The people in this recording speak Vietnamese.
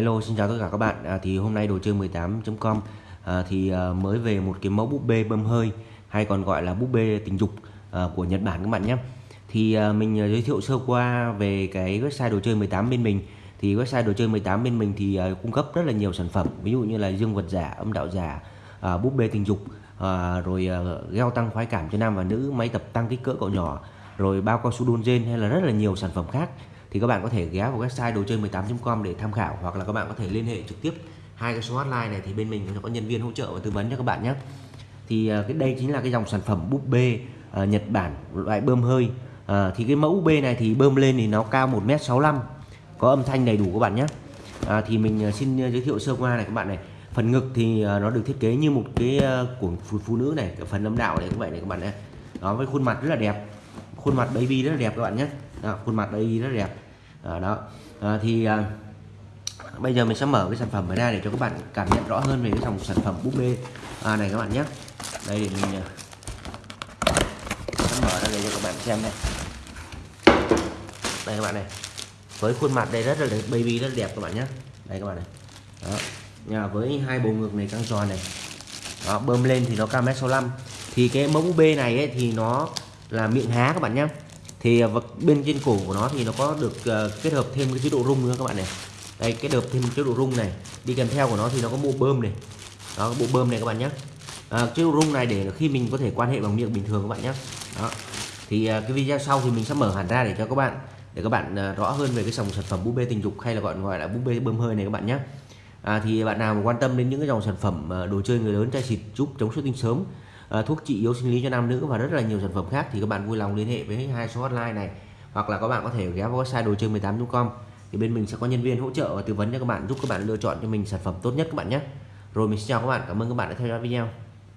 hello xin chào tất cả các bạn. À, thì hôm nay đồ chơi 18.com à, thì à, mới về một cái mẫu búp bê bơm hơi hay còn gọi là búp bê tình dục à, của Nhật Bản các bạn nhé. Thì à, mình à, giới thiệu sơ qua về cái website đồ chơi 18 bên mình. Thì website đồ chơi 18 bên mình thì à, cung cấp rất là nhiều sản phẩm. Ví dụ như là dương vật giả âm đạo giả à, búp bê tình dục à, rồi à, gel tăng khoái cảm cho nam và nữ máy tập tăng kích cỡ cậu nhỏ rồi bao cao su đôn gen hay là rất là nhiều sản phẩm khác thì các bạn có thể ghé vào website đồ chơi 18.com để tham khảo hoặc là các bạn có thể liên hệ trực tiếp hai cái số hotline này thì bên mình có nhân viên hỗ trợ và tư vấn cho các bạn nhé. Thì à, cái đây chính là cái dòng sản phẩm búp bê uh, Nhật Bản loại bơm hơi. Uh, thì cái mẫu búp bê này thì bơm lên thì nó cao 1m65 có âm thanh đầy đủ các bạn nhé. Uh, thì mình xin giới thiệu sơ qua này các bạn này. Phần ngực thì nó được thiết kế như một cái của phụ, phụ nữ này cái phần âm đạo này cũng vậy này các bạn này đó với khuôn mặt rất là đẹp khuôn mặt baby rất là đẹp các bạn nhé đó, khuôn mặt đây rất đẹp. À, đó. À, thì à, bây giờ mình sẽ mở cái sản phẩm ra để cho các bạn cảm nhận rõ hơn về cái dòng sản phẩm búp bê à, này các bạn nhé. Đây để mình sẽ mở ra để cho các bạn xem này. Đây các bạn này. Với khuôn mặt đây rất là đẹp, baby rất là đẹp các bạn nhé. Đây các bạn này. Đó. Nhà với hai bầu ngực này căng tròn này. Đó, bơm lên thì nó cao mét 65 thì cái mẫu búp bê này ấy, thì nó là miệng há các bạn nhé thì à, bên trên cổ của nó thì nó có được uh, kết hợp thêm cái chế độ rung nữa các bạn này. Đây kết hợp thêm chế độ rung này. Đi kèm theo của nó thì nó có bộ bơm này. Đó bộ bơm này các bạn nhé. À, chế độ rung này để khi mình có thể quan hệ bằng miệng bình thường các bạn nhé. Đó. Thì uh, cái video sau thì mình sẽ mở hẳn ra để cho các bạn để các bạn uh, rõ hơn về cái dòng sản phẩm búp bê tình dục hay là gọi gọi là búp bê bơm hơi này các bạn nhé. À, thì bạn nào mà quan tâm đến những cái dòng sản phẩm đồ chơi người lớn chai xịt giúp chống xuất tinh sớm Ờ, thuốc trị yếu sinh lý cho nam nữ và rất là nhiều sản phẩm khác thì các bạn vui lòng liên hệ với hai số hotline này. Hoặc là các bạn có thể ghé vào website đồ chơi 18.com thì bên mình sẽ có nhân viên hỗ trợ và tư vấn cho các bạn, giúp các bạn lựa chọn cho mình sản phẩm tốt nhất các bạn nhé. Rồi mình xin chào các bạn, cảm ơn các bạn đã theo dõi video.